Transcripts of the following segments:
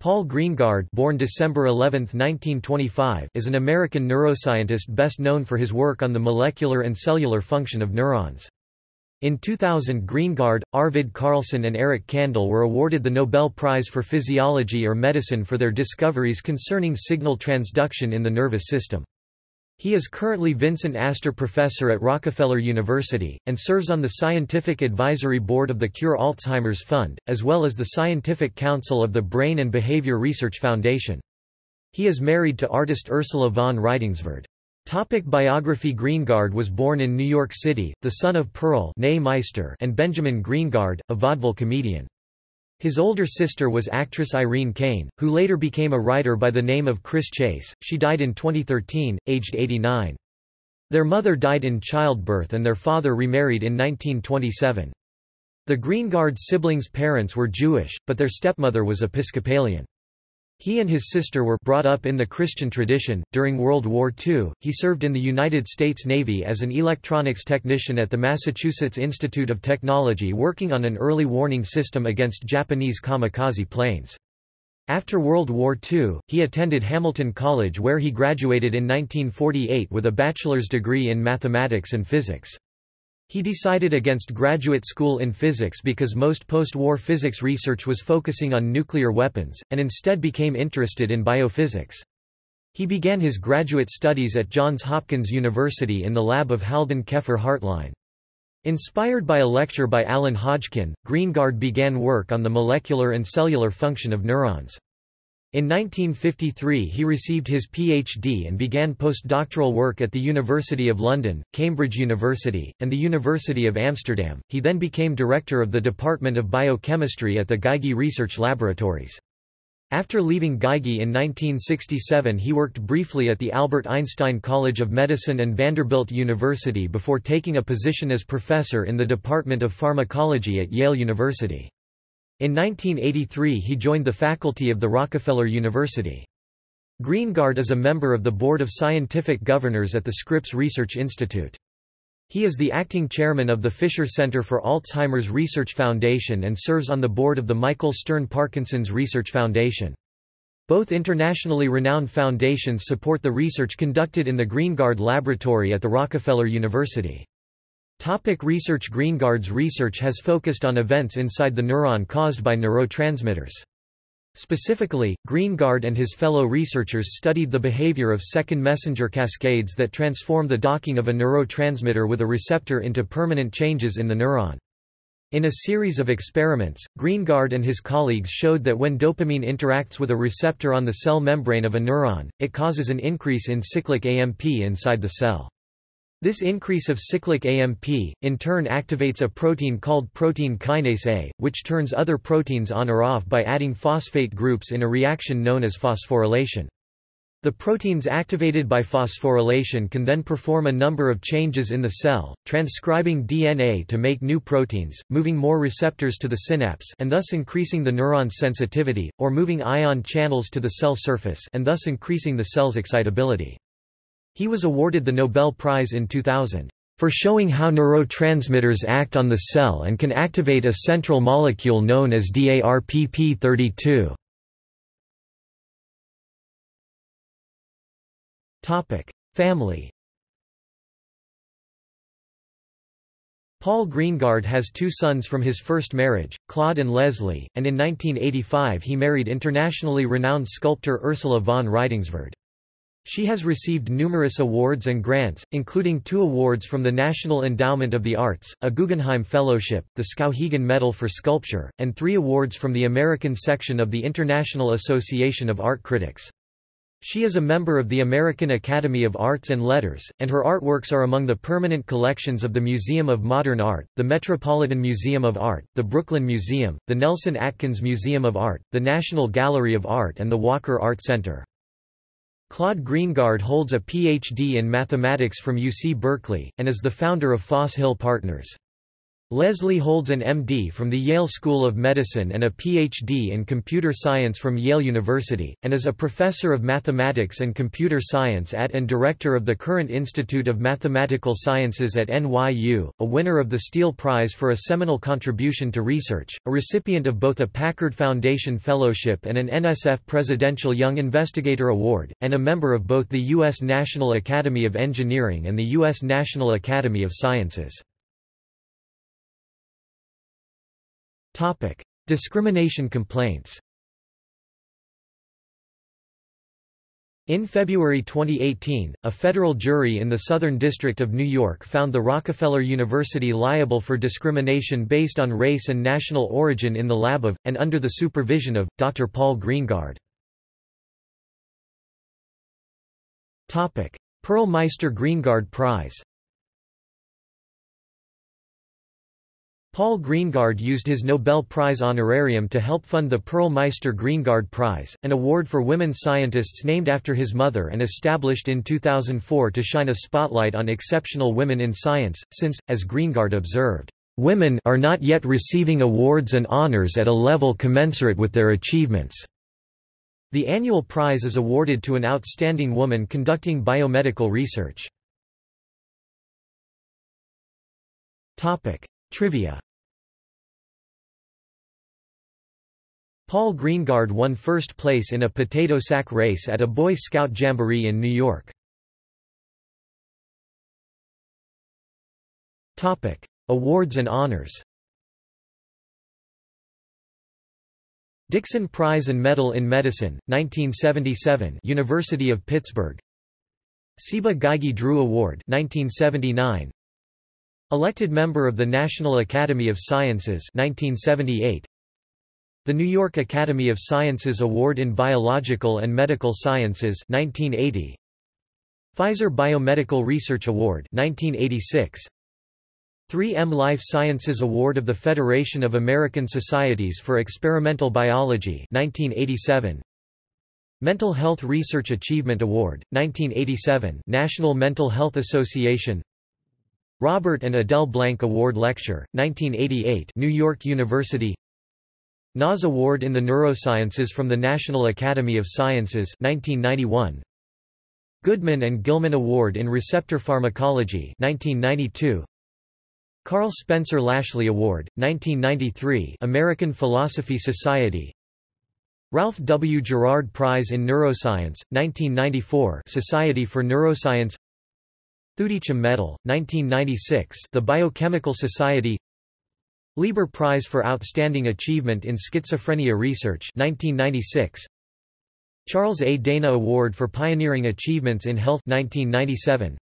Paul Greengard born December 11, 1925, is an American neuroscientist best known for his work on the molecular and cellular function of neurons. In 2000 Greengard, Arvid Carlsson and Eric Kandel were awarded the Nobel Prize for Physiology or Medicine for their discoveries concerning signal transduction in the nervous system. He is currently Vincent Astor Professor at Rockefeller University, and serves on the Scientific Advisory Board of the Cure Alzheimer's Fund, as well as the Scientific Council of the Brain and Behavior Research Foundation. He is married to artist Ursula von Rydingsvard. Topic biography Greengard was born in New York City, the son of Pearl Meister and Benjamin Greengard, a vaudeville comedian. His older sister was actress Irene Kane, who later became a writer by the name of Chris Chase. She died in 2013, aged 89. Their mother died in childbirth and their father remarried in 1927. The Greengard siblings' parents were Jewish, but their stepmother was Episcopalian. He and his sister were brought up in the Christian tradition. During World War II, he served in the United States Navy as an electronics technician at the Massachusetts Institute of Technology working on an early warning system against Japanese kamikaze planes. After World War II, he attended Hamilton College where he graduated in 1948 with a bachelor's degree in mathematics and physics. He decided against graduate school in physics because most post-war physics research was focusing on nuclear weapons, and instead became interested in biophysics. He began his graduate studies at Johns Hopkins University in the lab of Haldan Keffer Hartline. Inspired by a lecture by Alan Hodgkin, Greengard began work on the molecular and cellular function of neurons. In 1953 he received his PhD and began postdoctoral work at the University of London, Cambridge University, and the University of Amsterdam. He then became director of the Department of Biochemistry at the Geigy Research Laboratories. After leaving Geigy in 1967 he worked briefly at the Albert Einstein College of Medicine and Vanderbilt University before taking a position as professor in the Department of Pharmacology at Yale University. In 1983 he joined the faculty of the Rockefeller University. Greengard is a member of the Board of Scientific Governors at the Scripps Research Institute. He is the acting chairman of the Fisher Center for Alzheimer's Research Foundation and serves on the board of the Michael Stern Parkinson's Research Foundation. Both internationally renowned foundations support the research conducted in the Greengard Laboratory at the Rockefeller University. Topic research Greengard's research has focused on events inside the neuron caused by neurotransmitters. Specifically, Greengard and his fellow researchers studied the behavior of second messenger cascades that transform the docking of a neurotransmitter with a receptor into permanent changes in the neuron. In a series of experiments, Greengard and his colleagues showed that when dopamine interacts with a receptor on the cell membrane of a neuron, it causes an increase in cyclic AMP inside the cell. This increase of cyclic AMP, in turn activates a protein called protein kinase A, which turns other proteins on or off by adding phosphate groups in a reaction known as phosphorylation. The proteins activated by phosphorylation can then perform a number of changes in the cell, transcribing DNA to make new proteins, moving more receptors to the synapse and thus increasing the neuron's sensitivity, or moving ion channels to the cell surface and thus increasing the cell's excitability. He was awarded the Nobel Prize in 2000 for showing how neurotransmitters act on the cell and can activate a central molecule known as DARPP32. Topic: Family Paul Greengard has two sons from his first marriage, Claude and Leslie, and in 1985 he married internationally renowned sculptor Ursula von Rydingsvard. She has received numerous awards and grants, including two awards from the National Endowment of the Arts, a Guggenheim Fellowship, the Skowhegan Medal for Sculpture, and three awards from the American section of the International Association of Art Critics. She is a member of the American Academy of Arts and Letters, and her artworks are among the permanent collections of the Museum of Modern Art, the Metropolitan Museum of Art, the Brooklyn Museum, the Nelson Atkins Museum of Art, the National Gallery of Art and the Walker Art Center. Claude Greengard holds a Ph.D. in mathematics from UC Berkeley, and is the founder of Foss Hill Partners. Leslie holds an MD from the Yale School of Medicine and a PhD in computer science from Yale University, and is a professor of mathematics and computer science at and director of the Courant Institute of Mathematical Sciences at NYU, a winner of the Steele Prize for a seminal contribution to research, a recipient of both a Packard Foundation Fellowship and an NSF Presidential Young Investigator Award, and a member of both the U.S. National Academy of Engineering and the U.S. National Academy of Sciences. Topic: Discrimination complaints. In February 2018, a federal jury in the Southern District of New York found the Rockefeller University liable for discrimination based on race and national origin in the lab of, and under the supervision of, Dr. Paul Greengard. Pearl Meister Greengard Prize Paul Greengard used his Nobel Prize honorarium to help fund the Pearl Meister Greengard Prize, an award for women scientists named after his mother and established in 2004 to shine a spotlight on exceptional women in science, since, as Greengard observed, "...women are not yet receiving awards and honors at a level commensurate with their achievements." The annual prize is awarded to an outstanding woman conducting biomedical research. Trivia. Paul Greengard won first place in a potato sack race at a Boy Scout Jamboree in New York. Topic: Awards and honors. Dickson Prize and Medal in Medicine, 1977 University of Pittsburgh. Ciba Geigy Drew Award 1979 Elected member of the National Academy of Sciences 1978. The New York Academy of Sciences Award in Biological and Medical Sciences 1980. Pfizer Biomedical Research Award 1986. 3M Life Sciences Award of the Federation of American Societies for Experimental Biology 1987. Mental Health Research Achievement Award, 1987 National Mental Health Association Robert and Adele Blank Award Lecture, 1988 New York University. NAS Award in the Neurosciences from the National Academy of Sciences 1991 Goodman and Gilman Award in Receptor Pharmacology 1992 Karl Spencer Lashley Award 1993 American Philosophy Society. Ralph W. Gerard Prize in Neuroscience 1994 Society for Neuroscience Thudichum Medal, 1996 The Biochemical Society. Lieber Prize for Outstanding Achievement in Schizophrenia Research 1996 Charles A. Dana Award for Pioneering Achievements in Health 1997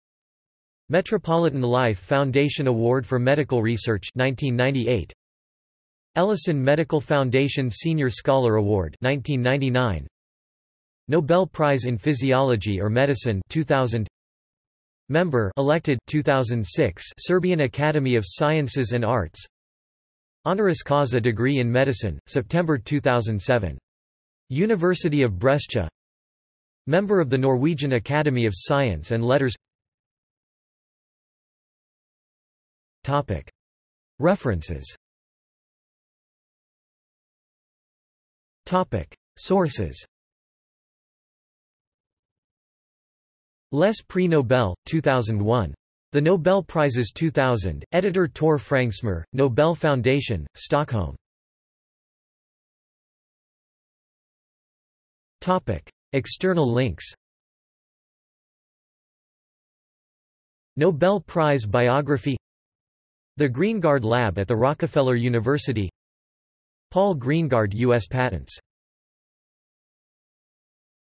Metropolitan Life Foundation Award for Medical Research 1998 Ellison Medical Foundation Senior Scholar Award 1999 Nobel Prize in Physiology or Medicine 2000 Member elected 2006 Serbian Academy of Sciences and Arts. Honoris causa degree in medicine September 2007 University of Brescia. Member of the Norwegian Academy of Science and Letters. Topic. References. Topic. Sources Les Prix Nobel, 2001. The Nobel Prizes 2000, editor Tor Frängsmyr, Nobel Foundation, Stockholm. External links Nobel Prize biography The Greengard Lab at the Rockefeller University Paul Greengard U.S. Patents